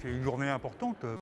C'est une journée importante euh,